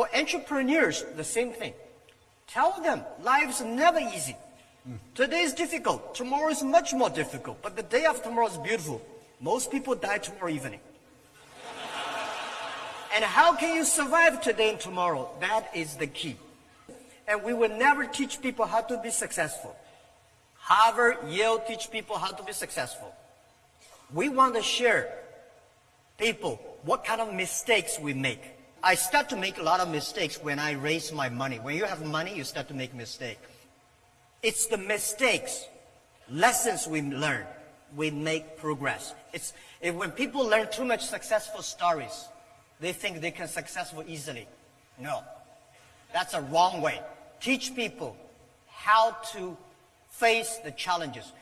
For entrepreneurs, the same thing. Tell them life's never easy. Today is difficult. Tomorrow is much more difficult. But the day after tomorrow is beautiful. Most people die tomorrow evening. and how can you survive today and tomorrow? That is the key. And we will never teach people how to be successful. Harvard, Yale teach people how to be successful. We want to share people what kind of mistakes we make. I start to make a lot of mistakes when I raise my money. When you have money, you start to make mistakes. It's the mistakes, lessons we learn, we make progress. It's if when people learn too much successful stories, they think they can successful easily. No, that's a wrong way. Teach people how to face the challenges.